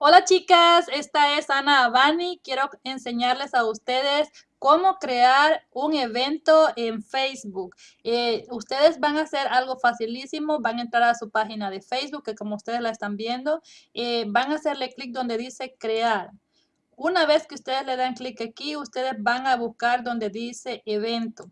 Hola chicas, esta es Ana Abani. Quiero enseñarles a ustedes cómo crear un evento en Facebook. Eh, ustedes van a hacer algo facilísimo, van a entrar a su página de Facebook, que como ustedes la están viendo, eh, van a hacerle clic donde dice crear. Una vez que ustedes le dan clic aquí, ustedes van a buscar donde dice evento.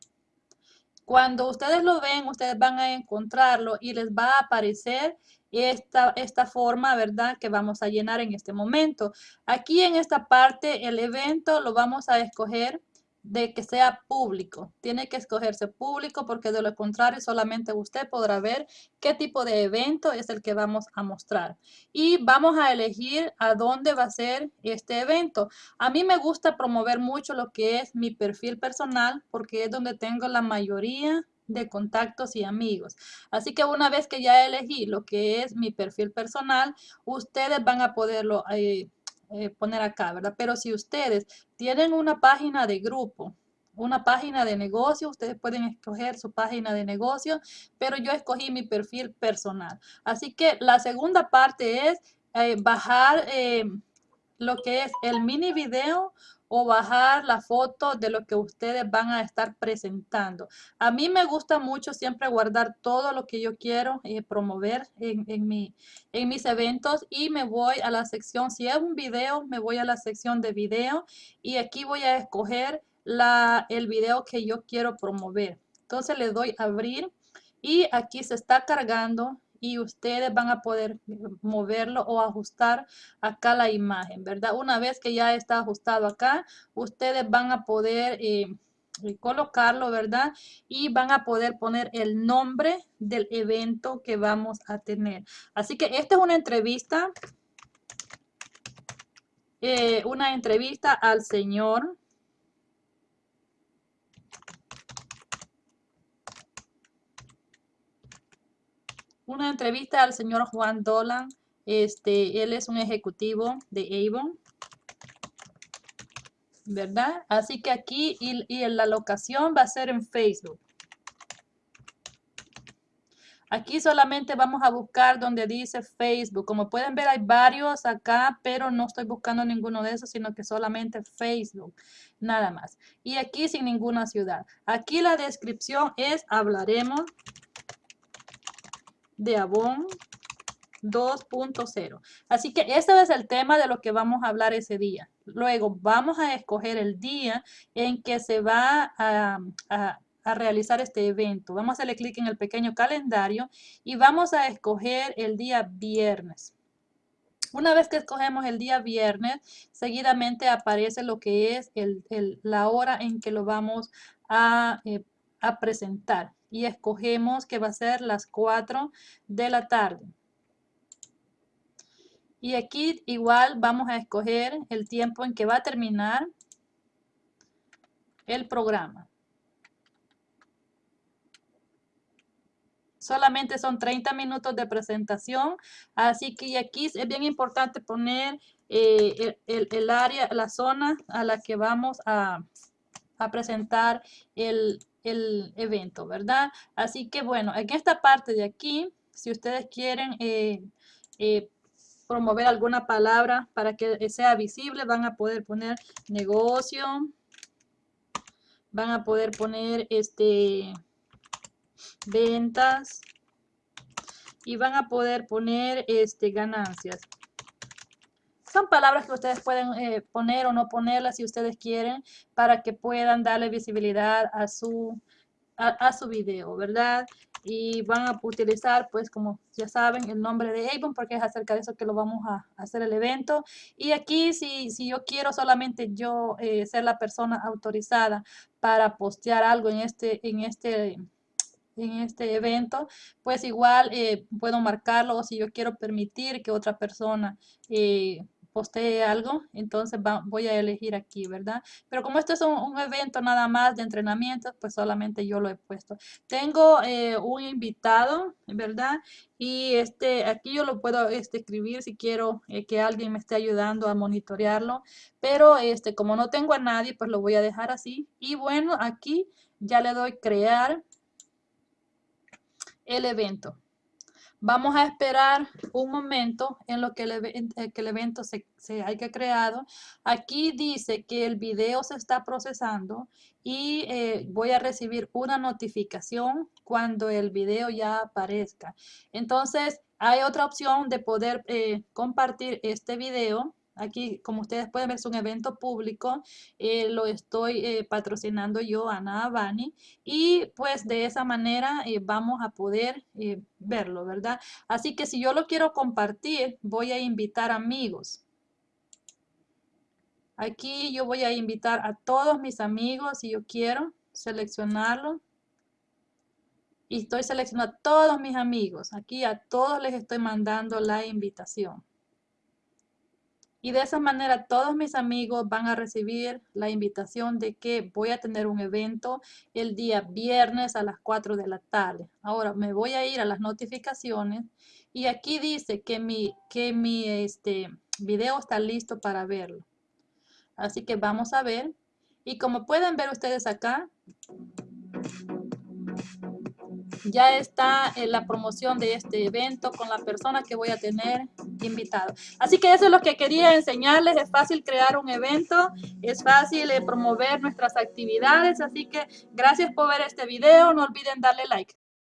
Cuando ustedes lo ven, ustedes van a encontrarlo y les va a aparecer esta, esta forma, ¿verdad? Que vamos a llenar en este momento. Aquí en esta parte, el evento lo vamos a escoger de que sea público. Tiene que escogerse público porque de lo contrario solamente usted podrá ver qué tipo de evento es el que vamos a mostrar. Y vamos a elegir a dónde va a ser este evento. A mí me gusta promover mucho lo que es mi perfil personal porque es donde tengo la mayoría de contactos y amigos. Así que una vez que ya elegí lo que es mi perfil personal, ustedes van a poderlo eh, eh, poner acá, ¿verdad? Pero si ustedes tienen una página de grupo, una página de negocio, ustedes pueden escoger su página de negocio, pero yo escogí mi perfil personal. Así que la segunda parte es eh, bajar eh, lo que es el mini video o bajar la foto de lo que ustedes van a estar presentando. A mí me gusta mucho siempre guardar todo lo que yo quiero eh, promover en, en, mi, en mis eventos y me voy a la sección, si es un video, me voy a la sección de video y aquí voy a escoger la, el video que yo quiero promover. Entonces le doy abrir y aquí se está cargando y ustedes van a poder moverlo o ajustar acá la imagen, ¿verdad? Una vez que ya está ajustado acá, ustedes van a poder eh, colocarlo, ¿verdad? Y van a poder poner el nombre del evento que vamos a tener. Así que esta es una entrevista, eh, una entrevista al señor una entrevista al señor Juan Dolan. Este, él es un ejecutivo de Avon. ¿Verdad? Así que aquí y, y la locación va a ser en Facebook. Aquí solamente vamos a buscar donde dice Facebook. Como pueden ver hay varios acá, pero no estoy buscando ninguno de esos, sino que solamente Facebook. Nada más. Y aquí sin ninguna ciudad. Aquí la descripción es hablaremos de Avon 2.0. Así que este es el tema de lo que vamos a hablar ese día. Luego vamos a escoger el día en que se va a, a realizar este evento. Vamos a hacerle clic en el pequeño calendario y vamos a escoger el día viernes. Una vez que escogemos el día viernes, seguidamente aparece lo que es el, el, la hora en que lo vamos a, eh, a presentar y escogemos que va a ser las 4 de la tarde. Y aquí igual vamos a escoger el tiempo en que va a terminar el programa. Solamente son 30 minutos de presentación, así que aquí es bien importante poner eh, el, área, la zona a la que vamos a, a presentar el, el evento, ¿verdad? Así que bueno, en esta parte de aquí, si ustedes quieren eh, eh, promover alguna palabra para que sea visible, van a poder poner negocio, van a poder poner este ventas y van a poder poner este ganancias. Son palabras que ustedes pueden eh, poner o no ponerlas si ustedes quieren para que puedan darle visibilidad a su, a, su video, ¿verdad? Y van a utilizar, pues como ya saben, el nombre de Avon porque es acerca de eso que lo vamos a, hacer el evento. Y aquí si, si yo quiero solamente yo eh, ser la persona autorizada para postear algo en este, en este en este evento, pues igual eh, puedo marcarlo o si yo quiero permitir que otra persona postee algo, entonces voy a elegir aquí, ¿verdad? Pero como esto es un, evento nada más de entrenamiento, pues solamente yo lo he puesto. Tengo eh, un invitado, ¿verdad? Y este, aquí yo lo puedo este, escribir si quiero eh, que alguien me esté ayudando a monitorearlo. Pero este, como no tengo a nadie, pues lo voy a dejar así. Y bueno, aquí ya le doy crear el evento. Vamos a esperar un momento en lo que el, eh, evento se, se, haya creado. Aquí dice que el video se está procesando y eh, voy a recibir una notificación cuando el video ya aparezca. Entonces, hay otra opción de poder eh, compartir este video Aquí, como ustedes pueden ver, es un evento público. Eh, lo estoy eh, patrocinando yo, Ana Abani. Y pues de esa manera eh, vamos a poder verlo, ¿verdad? Así que si yo lo quiero compartir, voy a invitar amigos. Aquí yo voy a invitar a todos mis amigos si yo quiero seleccionarlo. Y estoy seleccionando a todos mis amigos. Aquí a todos les estoy mandando la invitación. Y de esa manera todos mis amigos van a recibir la invitación de que voy a tener un evento el día viernes a las 4 de la tarde. Ahora me voy a ir a las notificaciones y aquí dice que mi, que mi este, video está listo para verlo. Así que vamos a ver. Y como pueden ver ustedes acá, ya está en la promoción de este evento con la persona que voy a tener invitado. Así que eso es lo que quería enseñarles. Es fácil crear un evento, es fácil eh, promover nuestras actividades. Así que gracias por ver este video. No olviden darle like.